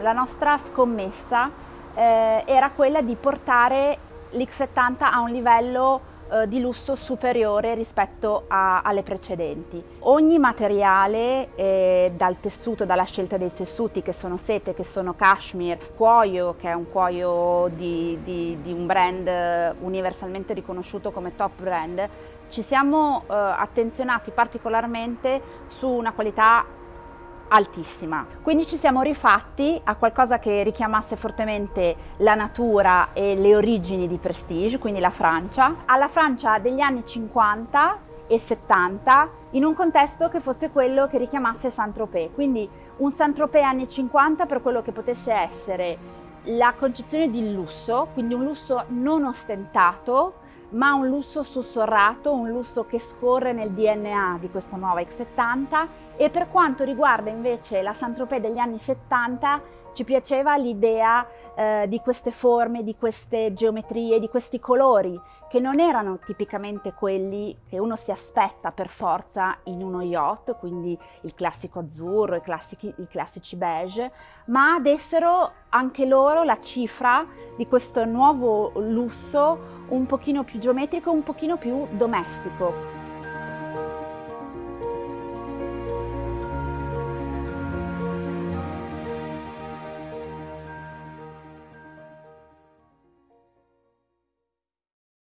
la nostra scommessa eh, era quella di portare l'X70 a un livello eh, di lusso superiore rispetto a, alle precedenti. Ogni materiale, eh, dal tessuto, dalla scelta dei tessuti che sono sete, che sono cashmere, cuoio, che è un cuoio di, di, di un brand universalmente riconosciuto come top brand, ci siamo eh, attenzionati particolarmente su una qualità altissima. Quindi ci siamo rifatti a qualcosa che richiamasse fortemente la natura e le origini di Prestige, quindi la Francia, alla Francia degli anni 50 e 70 in un contesto che fosse quello che richiamasse Saint-Tropez, quindi un Saint-Tropez anni 50 per quello che potesse essere la concezione di lusso, quindi un lusso non ostentato, ma un lusso sussurrato, un lusso che scorre nel DNA di questa nuova X70 e per quanto riguarda invece la Saint-Tropez degli anni 70 ci piaceva l'idea eh, di queste forme, di queste geometrie, di questi colori che non erano tipicamente quelli che uno si aspetta per forza in uno yacht, quindi il classico azzurro, i classici, i classici beige, ma dessero anche loro la cifra di questo nuovo lusso un pochino più geometrico, un pochino più domestico.